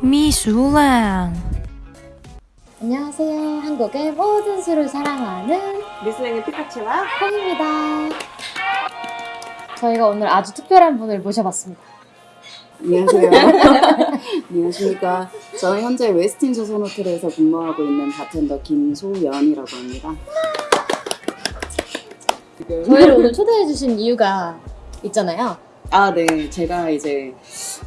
미술랑 안녕하세요. 한국의 모든 술을 사랑하는 미슬랭의 피카츄와 콩입니다. 저희가 오늘 아주 특별한 분을 모셔봤습니다. 안녕하세요. 안녕하십니까. 저는 현재 웨스틴 조선 호텔에서 근무하고 있는 바텐더 김소연이라고 합니다. 지금 저희를 오늘 초대해주신 이유가 있잖아요. 아, 네. 제가 이제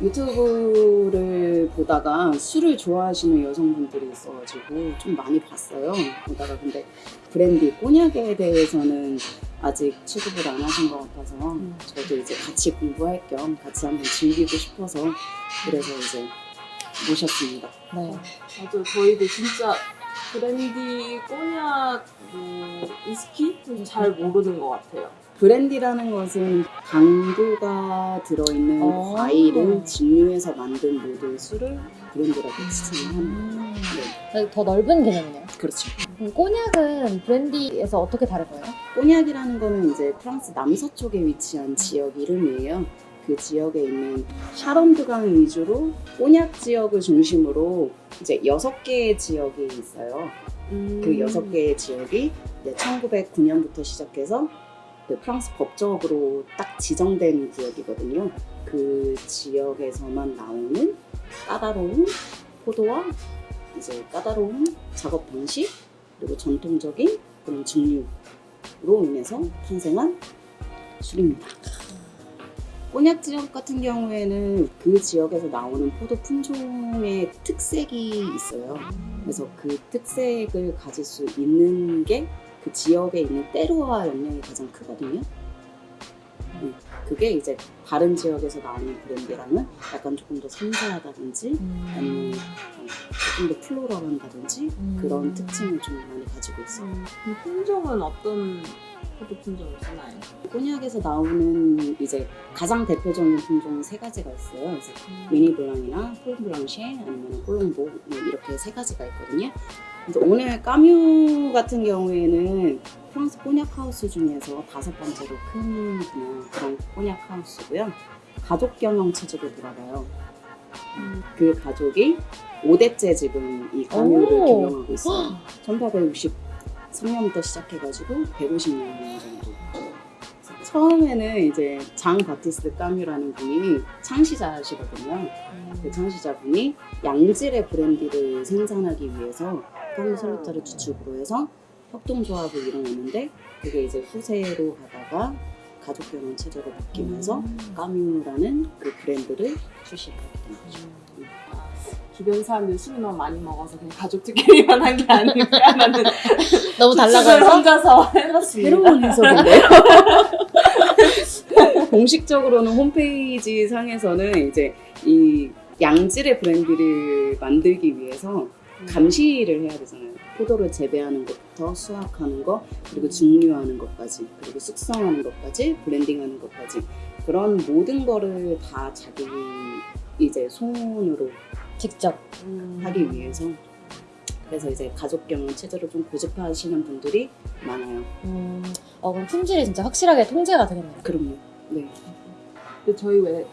유튜브를 보다가 술을 좋아하시는 여성분들이 있어가지고 좀 많이 봤어요. 보다가 근데 브랜디, 꼬냑에 대해서는 아직 취급을 안 하신 것 같아서 저도 이제 같이 공부할 겸 같이 한번 즐기고 싶어서 그래서 이제 모셨습니다. 네. 맞아 저희도 진짜 브랜디, 꼬냑, 뭐 위스키 잘 모르는 것 같아요. 브랜디라는 것은 당도가 들어있는 오. 과일을 증류해서 만든 모든 술을 브랜디라고 지칭을 합니다. 음, 네, 더 넓은 개념이네요. 그렇죠. 그럼 꼬냑은 브랜디에서 어떻게 다른 거예요? 꼬냑이라는 거는 이제 프랑스 남서쪽에 위치한 지역 이름이에요. 그 지역에 있는 샤론드강 위주로 꼬냑 지역을 중심으로 이제 여섯 개의 지역이 있어요. 음. 그 여섯 개의 지역이 1909년부터 시작해서 그 프랑스 법적으로 딱 지정된 구역이거든요. 그 지역에서만 나오는 까다로운 포도와 이제 까다로운 작업 방식 그리고 전통적인 그런 증류로 인해서 탄생한 술입니다. 꼬냑 지역 같은 경우에는 그 지역에서 나오는 포도 품종의 특색이 있어요. 그래서 그 특색을 가질 수 있는 게 그 지역에 있는 때로와 영향이 가장 크거든요. 음, 그게 이제 다른 지역에서 나오는 브랜드랑은 약간 조금 더 섬세하다든지 아니면 어, 조금 더 플로럴한다든지 음. 그런 특징을 좀 많이 가지고 있어요. 그 품종은 어떤 포도 품종을 쓰나요? 꼬냑에서 나오는 이제 가장 대표적인 품종은 세 가지가 있어요. 그래서 미니 블랑이나 폴 블랑쉐 아니면 콜롬보 뭐 이렇게 세 가지가 있거든요. 그래서 오늘 까뮤 같은 경우에는 프랑스 꼬냑 하우스 중에서 다섯 번째로 큰 그냥 그런 꼬냑 하우스고요. 가족 경영 체제로 돌아가요. 그 가족이 5대째 지금 이 까뮤를 오. 경영하고 있어요. 1863년부터 시작해가지고 150년 정도. 처음에는 이제 장 바티스트 까뮤라는 분이 창시자시거든요. 그 창시자분이 양질의 브랜디를 생산하기 위해서 까뮤 솔루타를 주축으로 해서 협동조합을 이뤄냈는데 그게 이제 후세로 가다가 가족 경영 체제로 바뀌면서 까뮤라는 그 브랜드를 출시하게 된 거죠. 주변 사람들이 술을 너무 많이 먹어서 그냥 가족들끼리만 한 게 아닐까라는 너무 추측을 달라고요? 혼자서 해봤습니다. 새로운 해석인데요. 공식적으로는 홈페이지 상에서는 이제 이 양질의 브랜디를 만들기 위해서 감시를 해야 되잖아요. 포도를 재배하는 것부터 수확하는 것, 그리고 증류하는 것까지, 그리고 숙성하는 것까지, 브랜딩하는 것까지 그런 모든 거를 다 자기 이제 손으로 직접. 음. 하기 위해서 그래서 이제 가족 경영 체제를 좀 고집하시는 분들이 많아요. 음, 어, 그럼 품질이 진짜 확실하게 통제가 되겠네요. 그럼요. 네. 근데 저희 왜세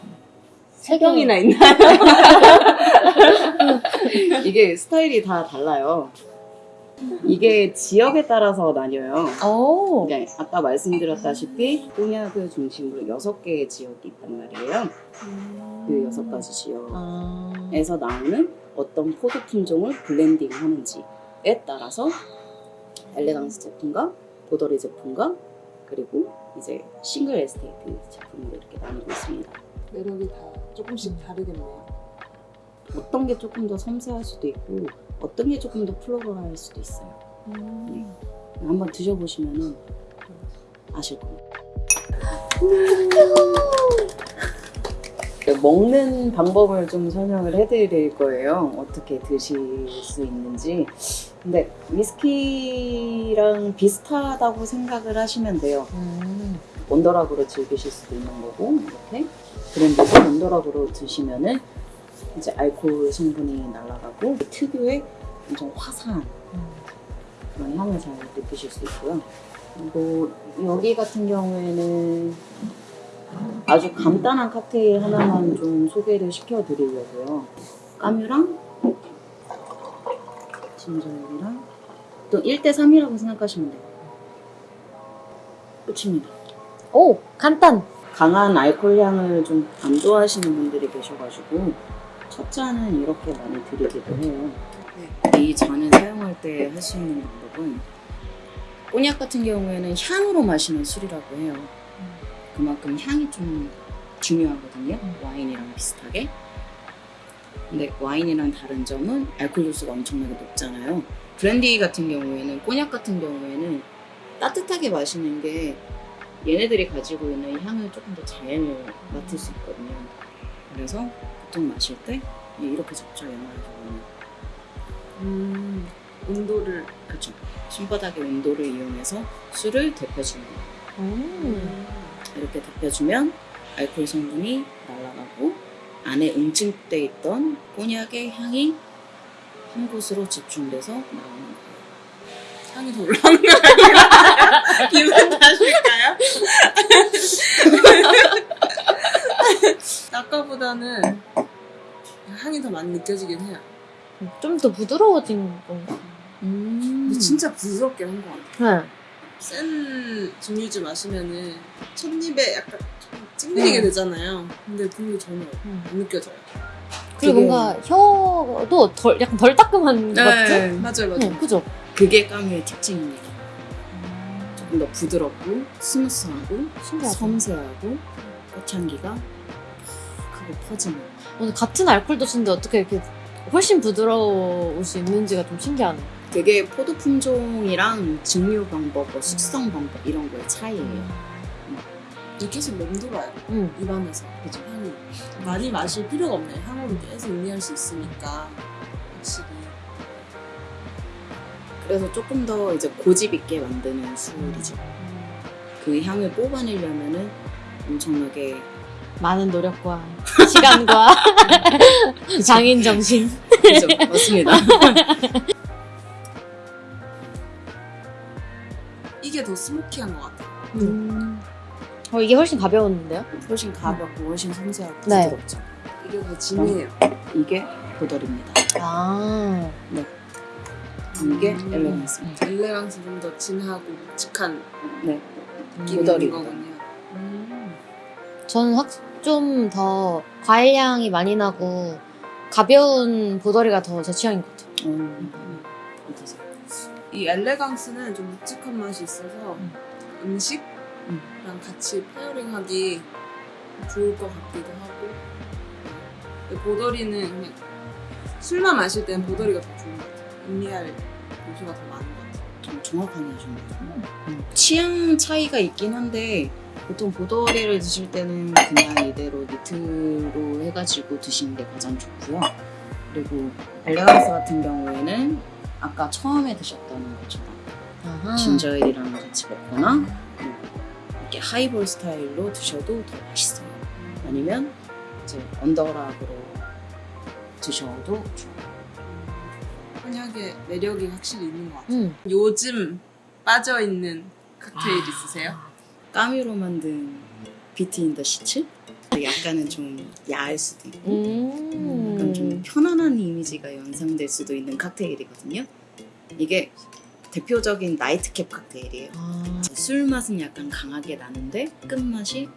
세경이나 있나요? 이게 스타일이 다 달라요. 이게 지역에 따라서 나뉘어요. 오. 네, 아까 말씀드렸다시피 꼬냑을 중심으로 여섯 개의 지역이 있단 말이에요. 그 여섯 가지 지역에서 아. 나오는 어떤 포도 품종을 블렌딩 하는지에 따라서 엘레강스 제품과 보더리 제품과 그리고 이제 single estate 제품으로 이렇게 나누고 있습니다. 매력이 다 조금씩 다르겠네요. 어떤 게 조금 더 섬세할 수도 있고 어떤 게 조금 더 floral할 수도 있어요. 네. 한번 드셔보시면은 아실 겁니다. 그 먹는 방법을 좀 설명을 해드릴 거예요. 어떻게 드실 수 있는지. 근데 위스키랑 비슷하다고 생각을 하시면 돼요. 음. 원더락으로 즐기실 수도 있는 거고 이렇게 브랜드도 원더락으로 드시면은 이제 알코올 성분이 날아가고 특유의 엄청 화사한 그런 향을 잘 느끼실 수 있고요. 그리고 여기 같은 경우에는 아주 간단한 칵테일 하나만 좀 소개를 시켜드리려고요. 까뮤랑 진저일이랑 또 1대3이라고 생각하시면 돼요. 끝입니다. 오 간단. 강한 알코올 향을 좀 안 좋아하시는 분들이 계셔가지고 첫 잔은 이렇게 많이 드리기도 해요. 이 잔을 사용할 때 할 수 있는 방법은 꼬냑 같은 경우에는 향으로 마시는 술이라고 해요. 그만큼 향이 좀 중요하거든요. 와인이랑 비슷하게. 근데 와인이랑 다른 점은 알코올 도수가 엄청나게 높잖아요. 브랜디 같은 경우에는 꼬냑 같은 경우에는 따뜻하게 마시는 게 얘네들이 가지고 있는 향을 조금 더 잘 맡을 수 있거든요. 그래서 보통 마실 때 이렇게 적죠 연말적으로는 음, 온도를 그렇죠. 손바닥의 온도를 이용해서 술을 데펴주는 거예요. 음. 이렇게 데펴주면 알코올 성분이 날아가고 안에 응축돼 있던 꼬냑의 향이 한 곳으로 집중돼서 나오는 거예요. 향이 더 올라오는 거 아니에요? 기분 탓일까요? 아까보다는 향이 더 많이 느껴지긴 해요. 좀 더 부드러워진 건가? 음. 근데 진짜 부드럽게 한 것 같아요. 네. 센 증류주 마시면은 첫 입에 약간 좀 찡그리게 음. 되잖아요. 근데 그게 전혀 음. 안 느껴져요. 그리고 되게- 뭔가 혀도 덜 약간 덜 따끔한 것 같은? 맞아요, 맞아요. 응, 그죠? 그게 까뮤의 특징입니다. 조금 더 부드럽고 smooth하고 신기하다. 섬세하고 꽃향기가 크고 퍼지는 오늘 같은 알코올 도수인데 어떻게 이렇게 훨씬 부드러울 수 있는지가 좀 신기하네. 그게 포도 품종이랑 증류 방법, 뭐 숙성 방법 이런 거의 차이예요. 이게 계속 맴돌아요. 응. 입안에서. 그죠? 향이. 많이 마실 필요가 없네요. 향으로 계속 음미할 수 있으니까. 확실히. 그래서 조금 더 이제 고집 있게 만드는 술이죠. 그 향을 뽑아내려면은 엄청나게 많은 노력과 시간과 장인 정신. 그죠? 맞습니다. 이게 더 스모키한 것 같아요. 음. 어, 이게 훨씬 가벼웠는데요? 훨씬 가볍고 훨씬 섬세하고 네. 부드럽죠. 이게 더 진해요. 이게 보덜입니다. 아. 이게 음. 엘레강스입니다. 엘레강스 좀 더 진하고 묵직한 네. 있는 거군요. 음. 저는 확 좀 더 과일 향이 많이 나고 가벼운 보더리가 더 제 취향인 것 같아요. 음. 이 엘레강스는 좀 묵직한 맛이 있어서 음. 음식이랑 같이 페어링하기 좋을 것 같기도 하고 보더리는 그냥 술만 마실 때는 보더리가 더 좋은 것 같아요. 음미할 요소가 더 많은 것 같아요. 좀 정확하게 하셨네요. 음. 취향 차이가 있긴 한데 보통 보더리를 드실 때는 그냥 이대로 니트로 해가지고 드시는 게 가장 좋고요. 그리고 엘레강스 같은 경우에는 아까 처음에 드셨던 것처럼 아하. 진저일이랑 같이 먹거나 음, 이렇게 하이볼 스타일로 드셔도 더 맛있어요. 아니면 이제 on the rock으로 드셔도 좋아요. 꼬냑의 매력이 확실히 있는 것 같아요. 음. 요즘 빠져있는 칵테일 아. 있으세요? 까뮤로 만든 Between the Sheets? 약간은 좀 야할 수도 있고 음. 약간 좀 편안한 이미지가 연상될 수도 있는 칵테일이거든요. 이게 대표적인 나이트캡 칵테일이에요. 아, 술 맛은 약간 강하게 나는데 끝맛이.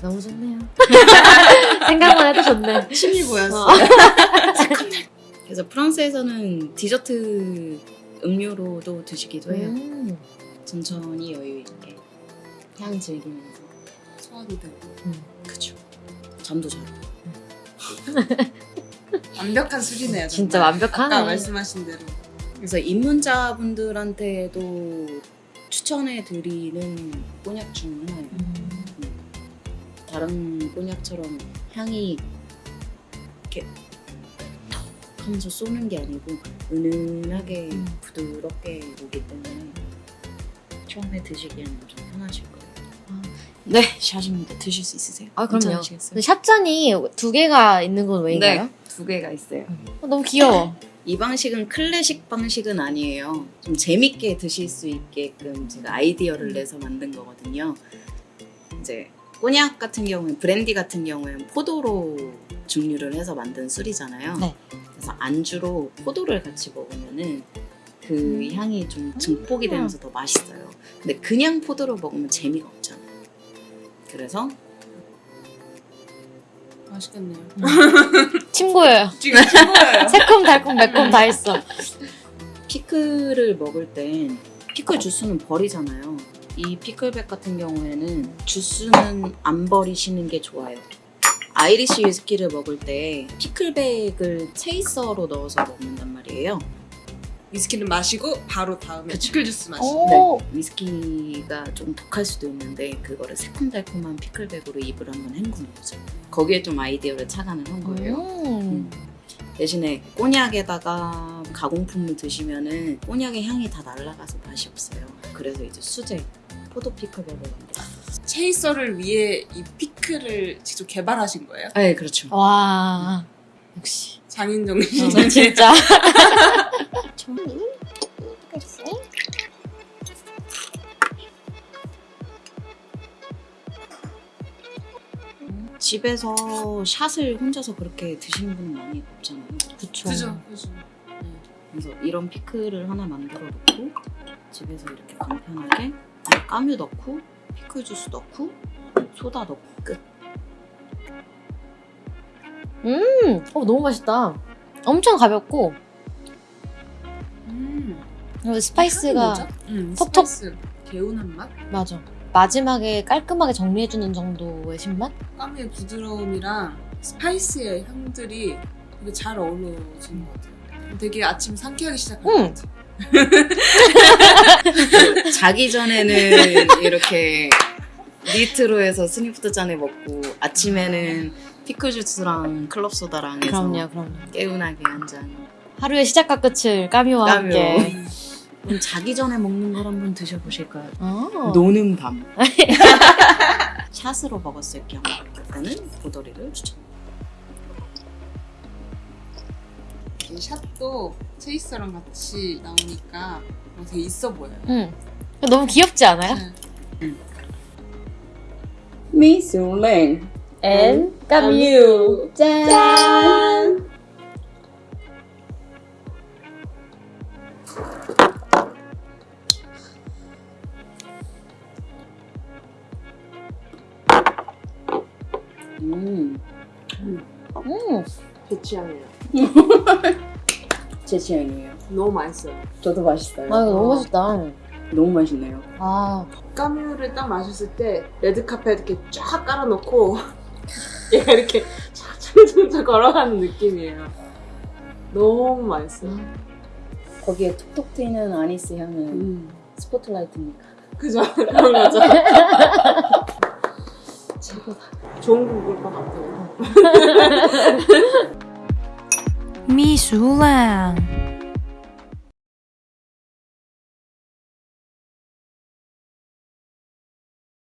너무 좋네요. 생각만 해도 좋네. 침이 어. 보였어요. 그래서 프랑스에서는 디저트 음료로도 드시기도 해요. 음. 천천히 여유 있게 향 즐기면서 소화도 되고 그죠. 잠도 잘. 완벽한 술이네요. 진짜 정말. 완벽하네. 아까 말씀하신 대로 그래서 입문자분들한테도 추천해 드리는 꼬냑 중 하나예요. 음. 다른 꼬냑처럼 향이 이렇게 톡 하면서 쏘는 게 아니고 은은하게 음. 부드럽게 오기 때문에 처음에 드시기에는 좀 편하실 거예요. 네, 샷입니다. 드실 수 있으세요? 아, 그럼요. 샷잔이 두 개가 있는 건 왜인가요? 네, 두 개가 있어요. 어, 너무 귀여워. 이 방식은 클래식 방식은 아니에요. 좀 재밌게 드실 수 있게끔 제가 아이디어를 내서 만든 거거든요. 이제 꼬냑 같은 경우엔 브랜디 같은 경우엔 포도로 증류를 해서 만든 술이잖아요. 네. 그래서 안주로 포도를 같이 먹으면은 그 향이 좀 증폭이 되면서 더 맛있어요. 근데 그냥 포도로 먹으면 재미가 없잖아요. 그래서 맛있겠네요. 침 고여요. 지금 친구예요. 새콤, 달콤, 매콤 다 있어. 피클을 먹을 땐 피클 주스는 버리잖아요. 이 pickleback 같은 경우에는 주스는 안 버리시는 게 좋아요. 아이리시 위스키를 먹을 때 pickleback을 chaser로 넣어서 먹는단 말이에요. 위스키는 마시고 바로 다음에 그쵸. 피클 주스 마시고. 오. 네, 위스키가 좀 독할 수도 있는데 그거를 새콤달콤한 pickleback으로 입을 한번 헹구는 거죠. 거기에 좀 아이디어를 착안을 한 거예요. 음. 대신에 꼬냑에다가 가공품을 드시면은 꼬냑의 향이 다 날아가서 맛이 없어요. 그래서 이제 수제 포도 피클백을 만들었어요. 체이서를 위해 이 피 클을 직접 개발하신 거예요? 네, 그렇죠. 와. 역시. 장인 정신. 전 진짜. 집에서 샷을 혼자서 그렇게 드시는 분은 많이 없잖아요. 그쵸. 그죠, 그죠. 그래서 이런 피클을 하나 만들어 놓고 집에서 이렇게 간편하게 까뮤 넣고 피클 주스 넣고 소다 넣고 끝. 음. 어, 너무 맛있다. 엄청 가볍고, 음. 그리고 spice가, 뭐죠? 음, 톡톡. spice. 개운한 맛? 맞아. 마지막에 깔끔하게 정리해주는 정도의 신맛? 까뮤의 부드러움이랑 spice의 향들이 되게 잘 어우러지는 것 같아요. 되게 아침 상쾌하게 시작할 음. 것 같아요. 자기 전에는 이렇게 neat로 해서 snifter 잔에 먹고 아침에는 피클 주스랑 club soda랑 해서 그럼요, 그럼요. 개운하게 한 잔. 하루의 시작과 끝을 까뮤와 까뮤. 함께. 그럼 자기 전에 먹는 걸 한번 드셔보실까요? 어. 노는 밤. 샷으로 먹었을 경우 그때는 보더리를 추천. 이 샷도 chaser랑 같이 나오니까 뭔가 되게 있어 보여요. 응. 너무 귀엽지 않아요? 네. 미술랭. and 까뮤. 짠. 음, 음. 제 취향이에요. 제 취향이에요. 너무 맛있어요. 저도 맛있어요. 아, 이거 너무 맛있다. 너무 맛있네요. 아, 까뮤를 딱 마셨을 때 레드카페 이렇게 쫙 깔아놓고 얘가 이렇게 차차차차 걸어가는 느낌이에요. 너무 맛있어요. 거기에 톡톡 튀는 아니스 향은 음. 스포트라이트입니까? 그죠? 그런 거죠. 최고다. 좋은 곡일 것 같아요. 미술랑